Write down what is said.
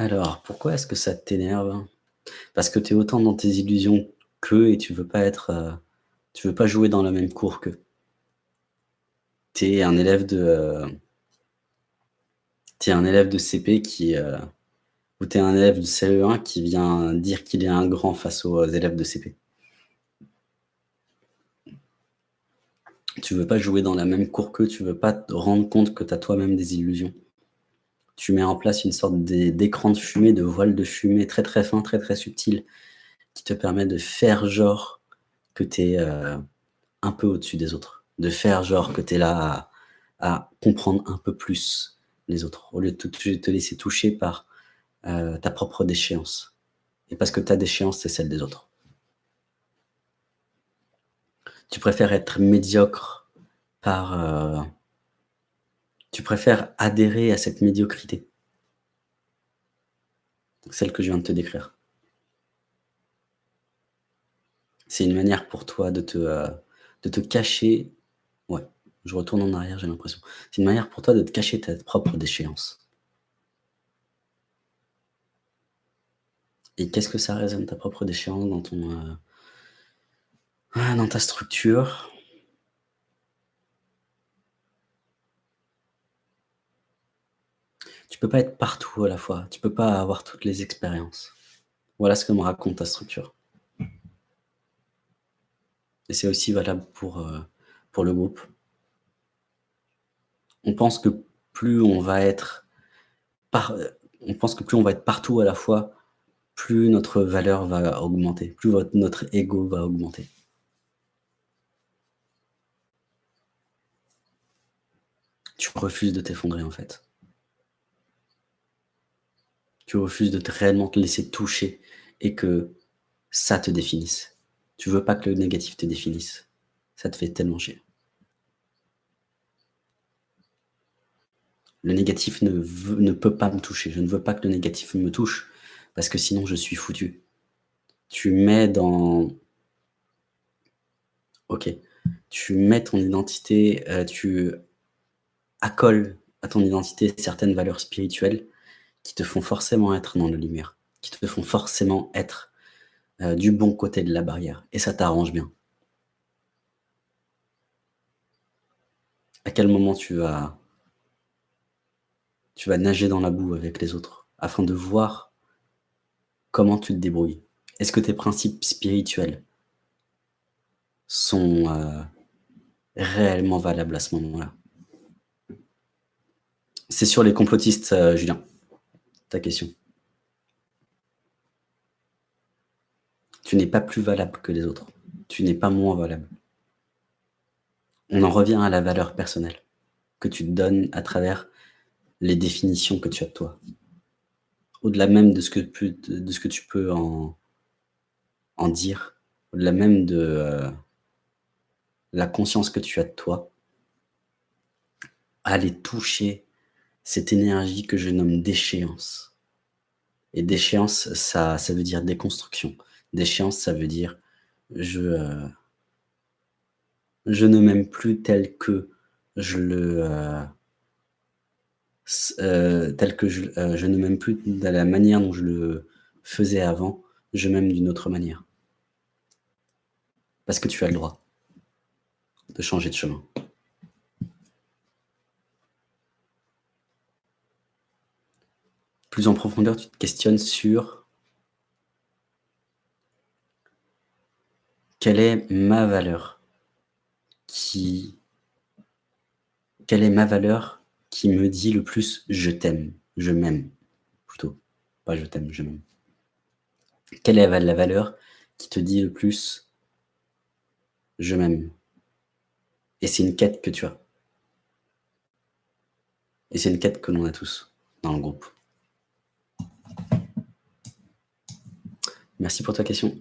Alors, pourquoi est-ce que ça t'énerve? Parce que tu es autant dans tes illusions qu'eux et tu veux pas être, heu, tu veux pas jouer dans la même cour qu'eux. Tu es un élève de, es un élève de CP qui, heu, ou tu es un élève de CE1 qui vient dire qu'il est un grand face aux élèves de CP. Tu veux pas jouer dans la même cour qu'eux, tu veux pas te rendre compte que tu as toi-même des illusions. Tu mets en place une sorte d'é d'écran de fumée, de voile de fumée très, très fin, très, très subtil, qui te permet de faire genre que tu es, heu, un peu au-dessus des autres. De faire genre que tu es là à comprendre un peu plus les autres, au lieu de te laisser toucher par, heu, ta propre déchéance et parce que ta déchéance, c'est celle des autres. Tu préfères être médiocre par, heu tu préfères adhérer à cette médiocrité? Celle que je viens de te décrire. C'est une manière pour toi de te, heu, de te cacher ouais, je retourne en arrière, j'ai l'impression. C'est une manière pour toi de te cacher ta propre déchéance. Et qu'est-ce que ça résonne ta propre déchéance dans ton, heu ah, dans ta structure? Tu peux pas être partout à la fois, tu peux pas avoir toutes les expériences. Voilà ce que me raconte ta structure. Et c'est aussi valable pour, heu, pour le groupe. On pense que plus on va être heu, on pense que plus on va être partout à la fois, plus notre valeur va augmenter, plus notre ego va augmenter. Tu refuses de t'effondrer, en fait. Tu refuses de te réellement te laisser toucher et que ça te définisse. Tu veux pas que le négatif te définisse. Ça te fait tellement chier. Le négatif ne peut pas me toucher. Je ne veux pas que le négatif me touche parce que sinon je suis foutu. Tu mets dans OK, tu mets ton identité, heu, tu accoles à ton identité certaines valeurs spirituelles qui te font forcément être dans la lumière, qui te font forcément être, heu, du bon côté de la barrière et ça t'arrange bien. À quel moment tu vas tu vas nager dans la boue avec les autres afin de voir comment tu te débrouilles? Est-ce que tes principes spirituels sont, heu, réellement valables à ce moment-là? C'est sur les complotistes, heu, Julien, ta question. Tu n'es pas plus valable que les autres. Tu n'es pas moins valable. On en revient à la valeur personnelle que tu te donnes à travers les définitions que tu as de toi. Au-delà même de ce que tu peux en dire, au-delà même de, heu, la conscience que tu as de toi aller toucher cette énergie que je nomme déchéance et déchéance, ça ça veut dire déconstruction. Déchéance, ça veut dire je, heu je ne m'aime plus tel que je le, heu s heu, tel que je je ne m'aime plus de la manière dont je le faisais avant, je m'aime d'une autre manière. Parce que tu as le droit de changer de chemin. En profondeur, tu te questionnes sur quelle est ma valeur qui quelle est ma valeur qui me dit le plus: «Je t'aime», «Je m'aime» plutôt, pas «Je t'aime», «Je m'aime». Quelle est la valeur qui te dit le plus: «Je m'aime» et c'est une quête que tu as. Et c'est une quête que l'on a tous dans le groupe. Merci pour ta question.